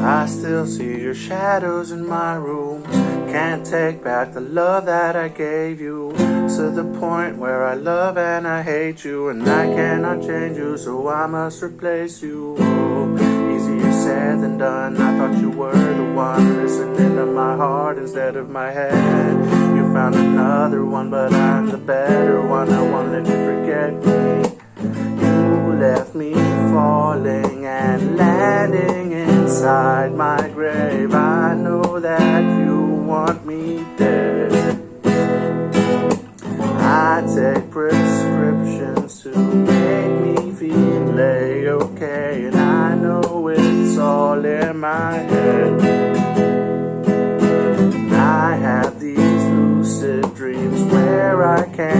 I still see your shadows in my room. Can't take back the love that I gave you. To the point where I love and I hate you. And I cannot change you, so I must replace you. Oh, easier said than done. I thought you were the one listening to my heart instead of my head. You found another one, but I'm the better one. I won't let you forget me. You left me falling inside my grave. I know that you want me dead. I take prescriptions to make me feel okay, and I know it's all in my head. I have these lucid dreams where I can't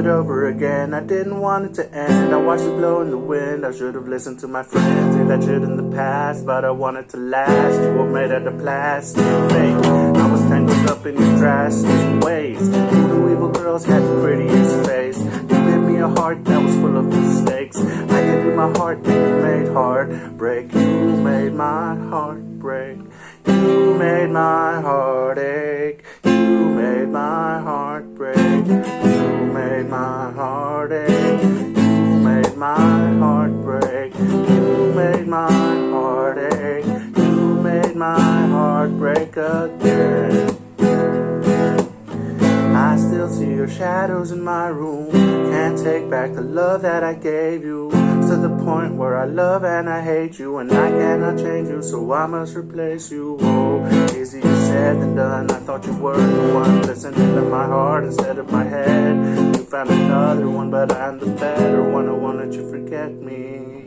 it over again. I didn't want it to end. I watched it blow in the wind. I should have listened to my friends. Say that shit in the past, but I want it to last. You were made out of plastic, fake. I was tangled up in your drastic ways. You the evil girls had the prettiest face. You gave me a heart that was full of mistakes. I gave you my heart, and you made heartbreak. You made my heart break. You made my heart ache. My heart break. You made my heart ache. You made my heart break again. I still see your shadows in my room. Can't take back the love that I gave you. To the point where I love and I hate you, and I cannot change you, so I must replace you. Oh, easier said than done. I thought you were the one listening to my heart instead of my head. You found another one, but I'm the better one. Let me.